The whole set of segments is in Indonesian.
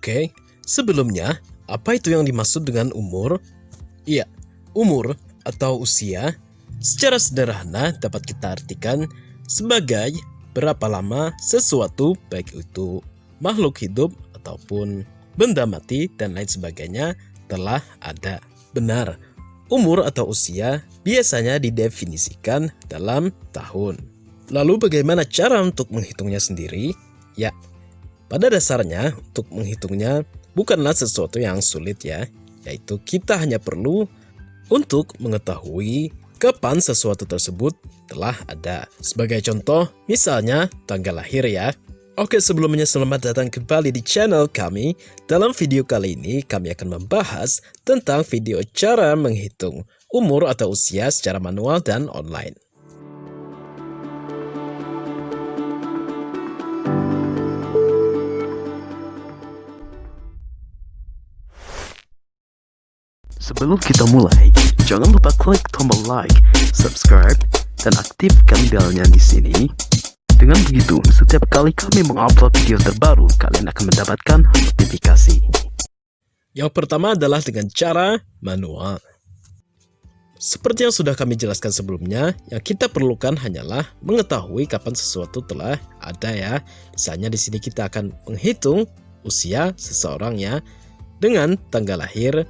Oke, sebelumnya, apa itu yang dimaksud dengan umur? Iya, umur atau usia secara sederhana dapat kita artikan sebagai berapa lama sesuatu baik itu makhluk hidup ataupun benda mati dan lain sebagainya telah ada. Benar, umur atau usia biasanya didefinisikan dalam tahun. Lalu bagaimana cara untuk menghitungnya sendiri? Ya, pada dasarnya untuk menghitungnya bukanlah sesuatu yang sulit ya, yaitu kita hanya perlu untuk mengetahui kapan sesuatu tersebut telah ada. Sebagai contoh, misalnya tanggal lahir ya. Oke sebelumnya selamat datang kembali di channel kami. Dalam video kali ini kami akan membahas tentang video cara menghitung umur atau usia secara manual dan online. Sebelum kita mulai, jangan lupa klik tombol like, subscribe, dan aktifkan belnya di sini. Dengan begitu, setiap kali kami mengupload video terbaru, kalian akan mendapatkan notifikasi. Yang pertama adalah dengan cara manual. Seperti yang sudah kami jelaskan sebelumnya, yang kita perlukan hanyalah mengetahui kapan sesuatu telah ada ya. Misalnya di sini kita akan menghitung usia seseorang ya dengan tanggal lahir,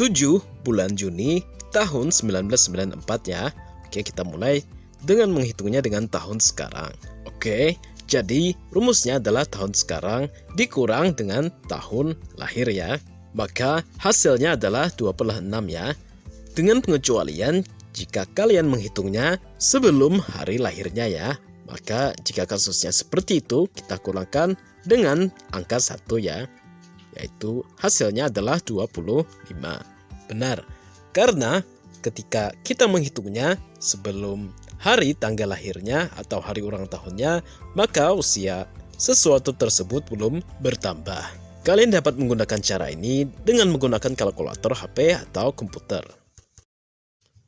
7 bulan Juni tahun 1994 ya. Oke, kita mulai dengan menghitungnya dengan tahun sekarang. Oke, jadi rumusnya adalah tahun sekarang dikurang dengan tahun lahir ya. Maka hasilnya adalah 26 ya. Dengan pengecualian jika kalian menghitungnya sebelum hari lahirnya ya. Maka jika kasusnya seperti itu, kita kurangkan dengan angka 1 ya yaitu hasilnya adalah 25. Benar, karena ketika kita menghitungnya sebelum hari tanggal lahirnya atau hari ulang tahunnya, maka usia sesuatu tersebut belum bertambah. Kalian dapat menggunakan cara ini dengan menggunakan kalkulator HP atau komputer.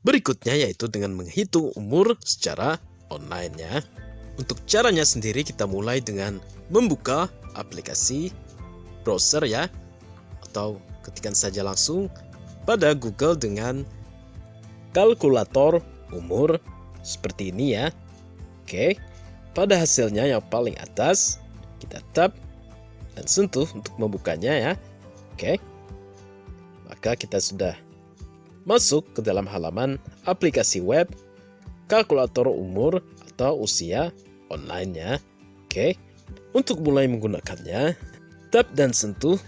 Berikutnya yaitu dengan menghitung umur secara online ya. Untuk caranya sendiri kita mulai dengan membuka aplikasi browser ya atau ketikkan saja langsung pada Google dengan kalkulator umur seperti ini ya. Oke, pada hasilnya yang paling atas kita tap dan sentuh untuk membukanya ya. Oke, maka kita sudah masuk ke dalam halaman aplikasi web kalkulator umur atau usia online ya. Oke, untuk mulai menggunakannya, tap dan sentuh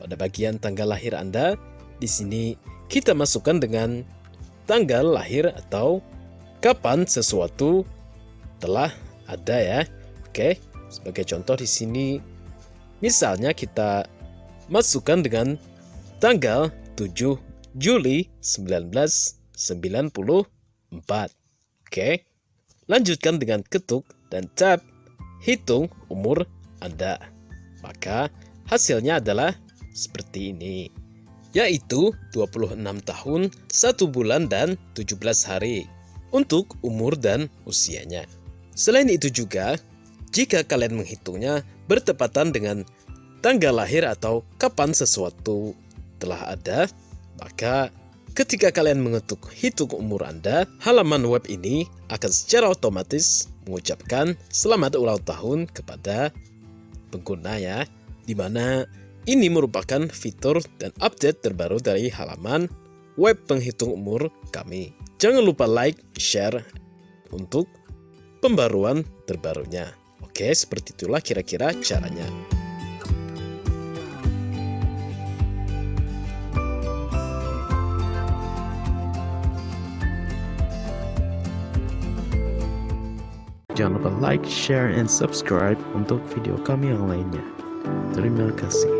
pada bagian tanggal lahir Anda di sini kita masukkan dengan tanggal lahir atau kapan sesuatu telah ada ya. Oke, sebagai contoh di sini misalnya kita masukkan dengan tanggal 7 Juli 1994. Oke. Lanjutkan dengan ketuk dan tap hitung umur Anda. Maka hasilnya adalah seperti ini yaitu 26 tahun, 1 bulan dan 17 hari untuk umur dan usianya. Selain itu juga, jika kalian menghitungnya bertepatan dengan tanggal lahir atau kapan sesuatu telah ada, maka ketika kalian mengetuk hitung umur Anda, halaman web ini akan secara otomatis mengucapkan selamat ulang tahun kepada pengguna ya, di mana ini merupakan fitur dan update terbaru dari halaman web penghitung umur kami. Jangan lupa like, share untuk pembaruan terbarunya. Oke, seperti itulah kira-kira caranya. Jangan lupa like, share, and subscribe untuk video kami yang lainnya. Terima kasih.